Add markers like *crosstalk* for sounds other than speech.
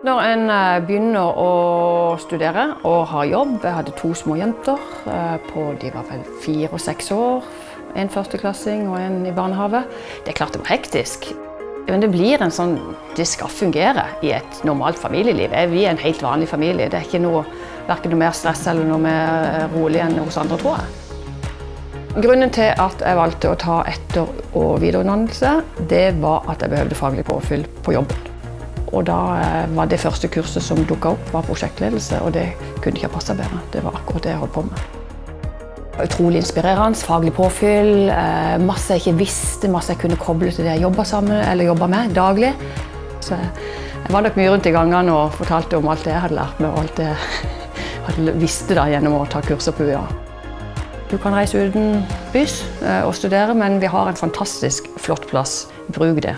Når en eh, begynner å studere og har jobb Jeg hadde to små jenter. eh, På, de var vel fire og seks år. En førsteklassing og en i barnehage. Det er klart det var hektisk. Men det blir en sånn Det skal fungere i et normalt familieliv. Eh, Vi er en helt vanlig familie. Det er ikke noe, verken noe mer stress eller noe mer rolig enn hos andre, tror jeg. Grunnen til at jeg valgte å ta etter- og videreutdannelse, det var at jeg behøvde faglig påfyll på jobben. Og da eh, var det første kurset som dukka opp, var prosjektledelse, og det kunne ikke ha passa bedre. Det var akkurat det jeg holdt på med. Utrolig inspirerende, faglig påfyll, eh, masse jeg ikke visste, masse jeg kunne koble til det jeg jobba sammen eller jobba med daglig. Så jeg var nok mye rundt i gangene og fortalte om alt det jeg hadde lært meg, og alt det *laughs* jeg visste da gjennom å ta kurser på UiA. Du kan reise uten bys eh, og studere, men vi har en fantastisk flott plass. Bruk det.